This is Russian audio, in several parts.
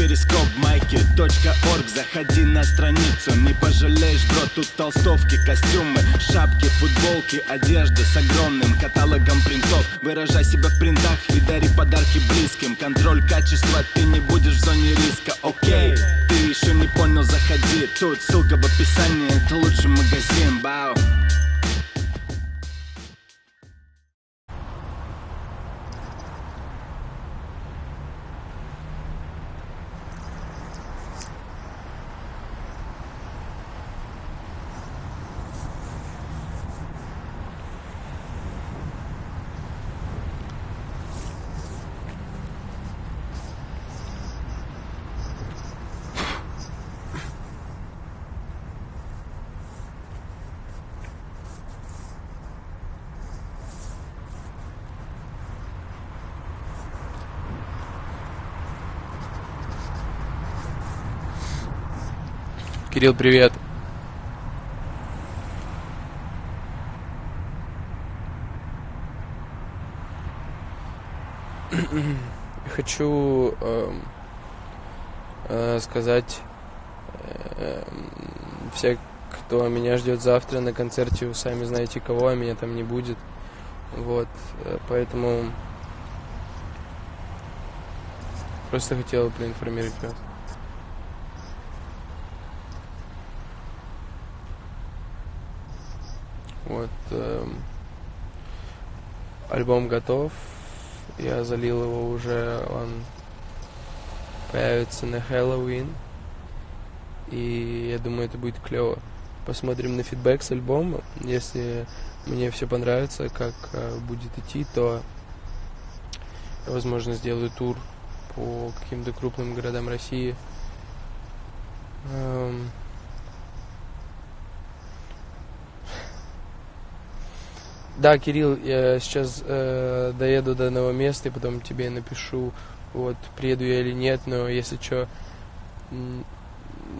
перископ майки .орг. Заходи на страницу, не пожалеешь, бро Тут толстовки, костюмы, шапки, футболки Одежда с огромным каталогом принтов. Выражай себя в принтах и дари подарки близким. Контроль качества, ты не будешь в зоне риска, окей Ты еще не понял, заходи. Тут ссылка в описании, это лучший магазин, бау Кирилл, привет. Хочу э, э, сказать э, все, кто меня ждет завтра на концерте, вы сами знаете кого, а меня там не будет. Вот, э, поэтому просто хотел проинформировать вас. Вот. Э, альбом готов. Я залил его уже. Он появится на Хэллоуин. И я думаю, это будет клево. Посмотрим на фидбэк с альбома. Если мне все понравится, как э, будет идти, то возможно, сделаю тур по каким-то крупным городам России. Эм, Да, Кирилл, я сейчас э, доеду до одного места и потом тебе напишу, вот, приеду я или нет, но если что,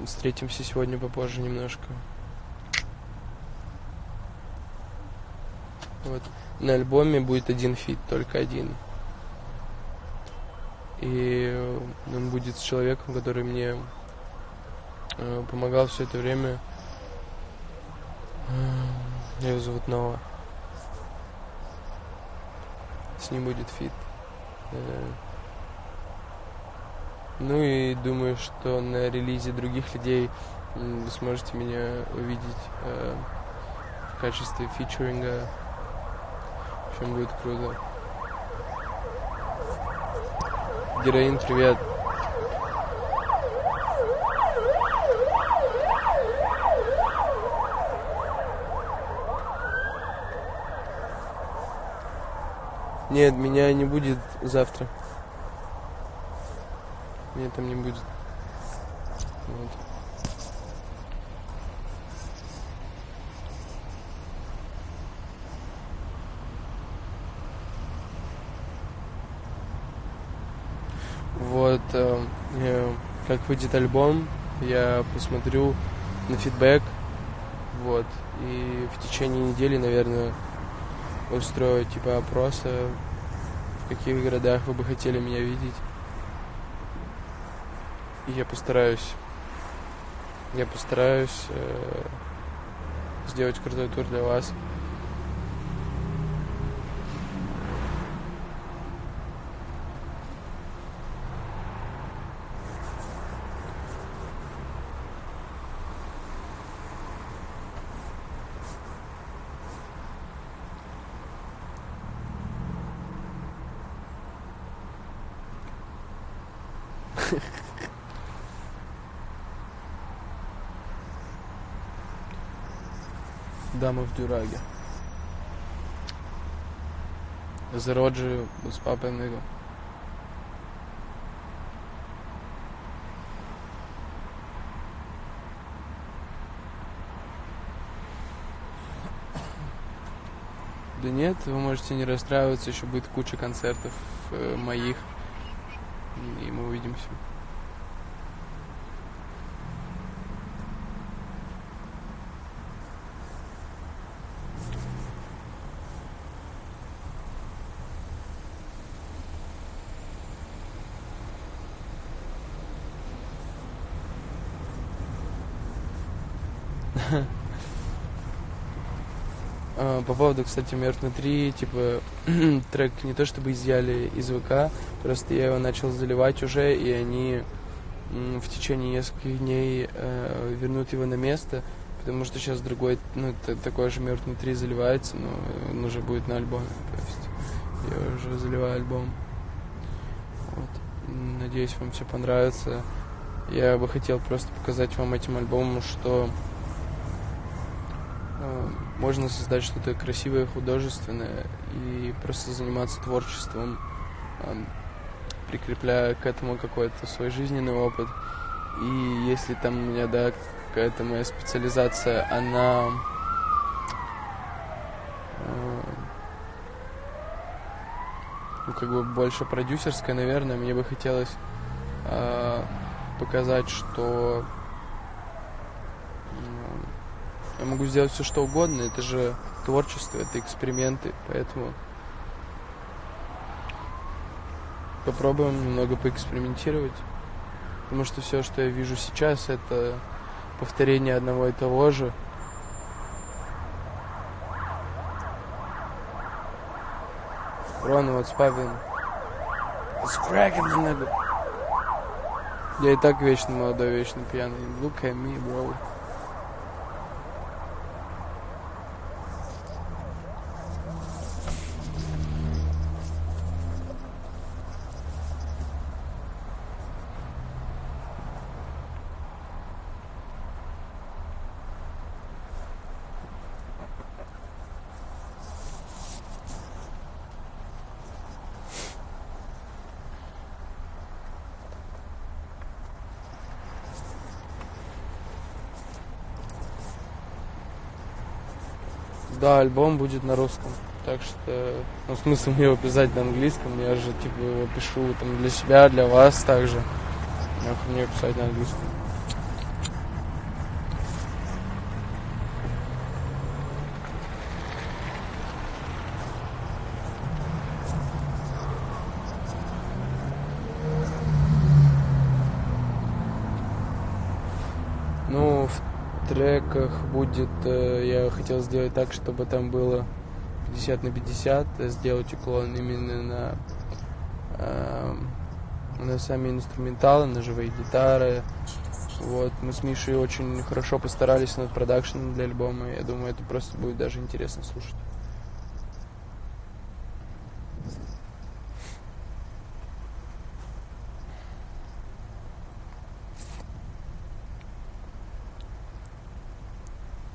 встретимся сегодня попозже немножко. Вот. На альбоме будет один feat, только один. И он будет с человеком, который мне э, помогал все это время. Э, его зовут Нова с ним будет feat. Э, ну и думаю, что на релизе других людей вы сможете меня увидеть э, в качестве фичеринга. В общем, будет круто. Героин, привет. Нет, меня не будет завтра. Меня там не будет. Вот. Вот, э, э, как выйдет альбом, я посмотрю на фидбэк, вот, и в течение недели, наверное, устрою типа опросы, в каких городах вы бы хотели меня видеть. И я постараюсь, я постараюсь э, сделать крутой тур для вас. Дама в дюрагі. Зароджую з папиного. Да нет, вы можете не расстраиваться, еще будет куча концертов э, моих, увидимся. Yeah. По поводу, кстати, Мертв 3, типа, трек не то чтобы изъяли из ВК, просто я его начал заливать уже, и они в течение нескольких дней э, вернут его на место, потому что сейчас другой, ну, такой же Мертв 3 заливается, но он уже будет на альбоме, то есть я уже заливаю альбом. Вот. Надеюсь, вам все понравится. Я бы хотел просто показать вам этим альбомом, что э, можно создать что-то красивое, художественное и просто заниматься творчеством, прикрепляя к этому какой-то свой жизненный опыт. И если там у меня, да, какая-то моя специализация, она э, ну, как бы больше продюсерская, наверное, мне бы хотелось э, показать, что я могу сделать все что угодно, это же творчество, это эксперименты, поэтому попробуем немного поэкспериментировать, потому что все, что я вижу сейчас, это повторение одного и того же. Рон, what's poppin'? It's cracking, nigga. Я и так вечно молодой, вечно пьяный. Look at me, bro. Да, альбом будет на русском. Так что, ну, смысл мне его писать на английском. Я же, типа, его пишу там для себя, для вас также. Мне писать на английском. Ну, в треках будет, э, я хотел сделать так, чтобы там было 50 на 50, э, сделать уклон именно на, эм, на сами инструменталы, на живые гитары. Вот, мы с Мишей очень хорошо постарались над продакшеном для альбома. Я думаю, это просто будет даже интересно слушать.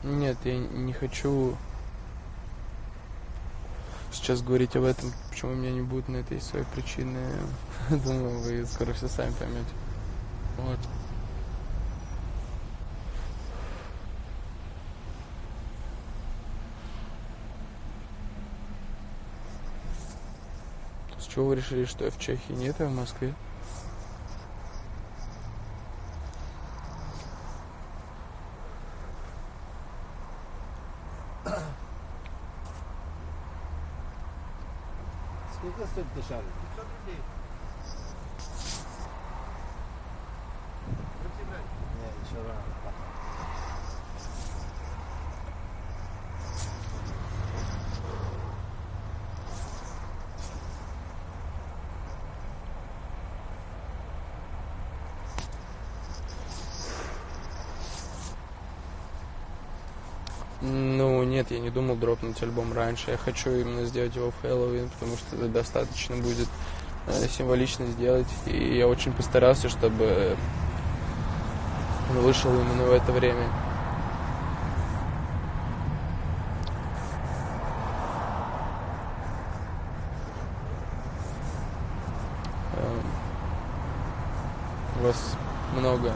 Нет, я не хочу сейчас говорить об этом, почему у меня не будет на это есть свои причины. Думаю, вы скоро все сами поймете. Вот. С чего вы решили, что я в Чехии? Нет, я в Москве. ست شهور нет, я не думал дропнуть альбом раньше. Я хочу именно сделать его в Хэллоуин, потому что это достаточно будет э, символично сделать. И я очень постарался, чтобы он вышел именно в это время. Эм, Вас много.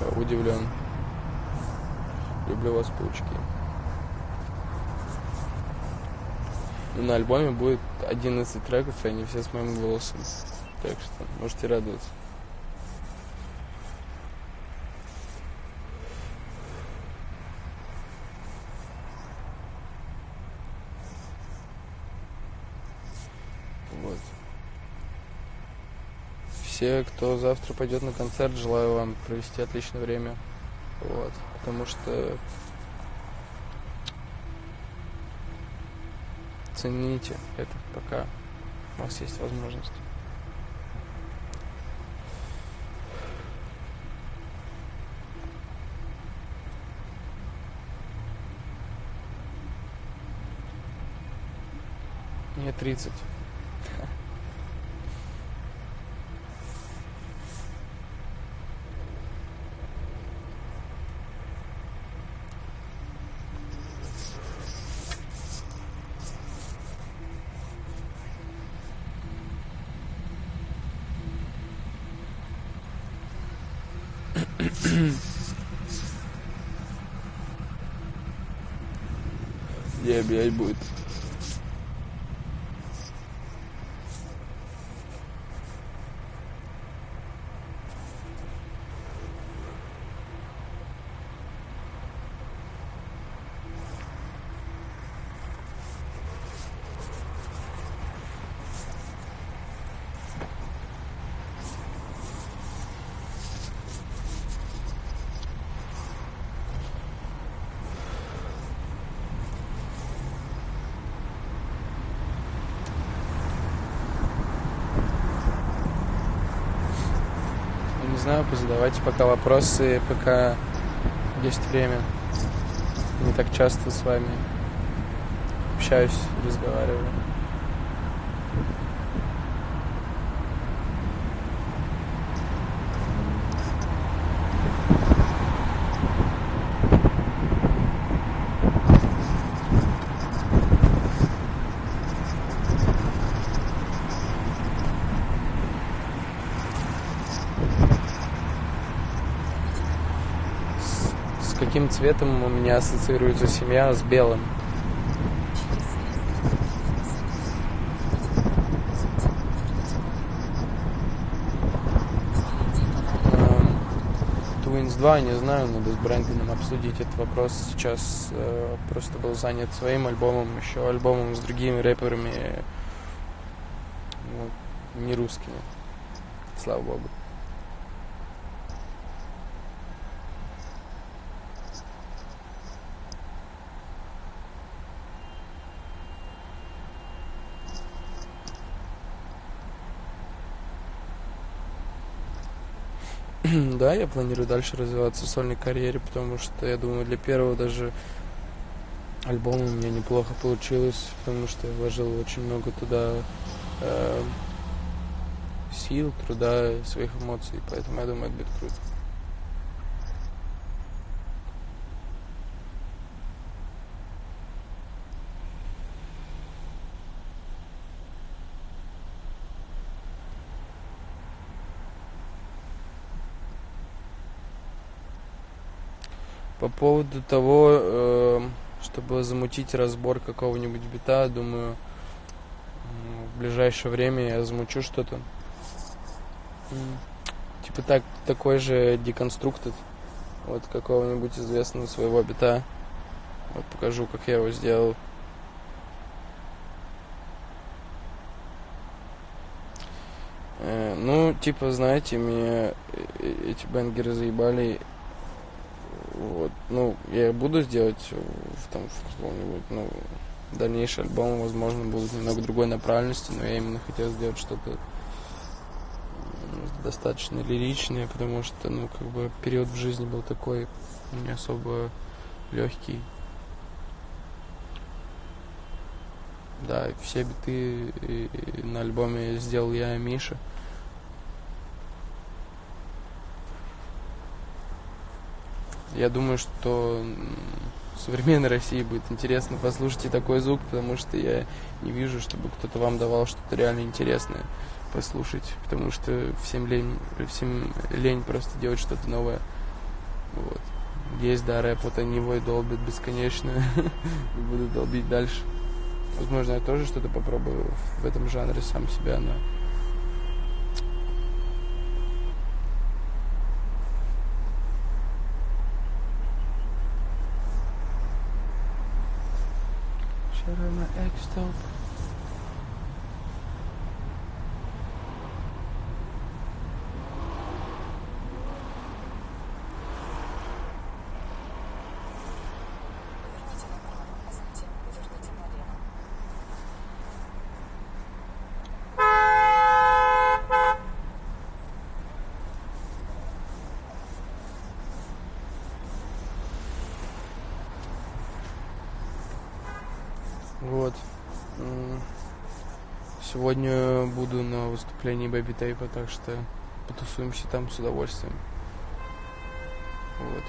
Я удивлен. Люблю вас, паучки. Ну, на альбоме будет 11 треков, и они все с моим голосом. Так что можете радоваться. Вот. Все, кто завтра пойдет на концерт, желаю вам провести отличное время. Вот. Потому что цените это, пока у вас есть возможность. Мне 30. Где блядь, будет? Знаю, позадавайте пока вопросы, пока есть время. Не так часто с вами общаюсь, разговариваю. С, с каким цветом у меня ассоциируется семья с белым? Эм, Twins 2, не знаю, надо с Брэндоном обсудить этот вопрос. Сейчас э, просто был занят своим альбомом, еще альбомом с другими рэперами, ну, не русскими, слава богу. Да, я планирую дальше развиваться в сольной карьере, потому что я думаю, для первого даже альбома у меня неплохо получилось, потому что я вложил очень много туда э, сил, труда, своих эмоций, поэтому я думаю, это будет круто. Поводу того, э, чтобы замутить разбор какого-нибудь бита, думаю, в ближайшее время я замучу что-то. Типа так, такой же деконструктед, вот какого-нибудь известного своего бита. Вот покажу, как я его сделал. Э, ну, типа, знаете, меня э, эти бенгеры заебали. Вот, ну, я буду сделать в, там, в каком-нибудь, ну, дальнейший альбом, возможно, будут немного другой направленности, но я именно хотел сделать что-то достаточно лиричное, потому что, ну, как бы период в жизни был такой не особо легкий. Да, все биты на альбоме сделал я и Миша. Я думаю, что современной России будет интересно послушать и такой звук, потому что я не вижу, чтобы кто-то вам давал что-то реально интересное послушать, потому что всем лень, всем лень просто делать что-то новое. Вот. Есть, да, рэп, вот они его и долбят бесконечно, и будут долбить дальше. Возможно, я тоже что-то попробую в этом жанре сам себя, но that are my egg still Вот. Сегодня буду на выступлении Бэби Тейпа, так что потусуемся там с удовольствием. Вот.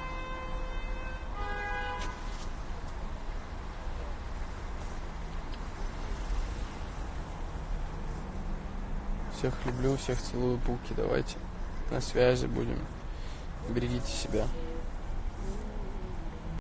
Всех люблю, всех целую, пуки, давайте. На связи будем. Берегите себя.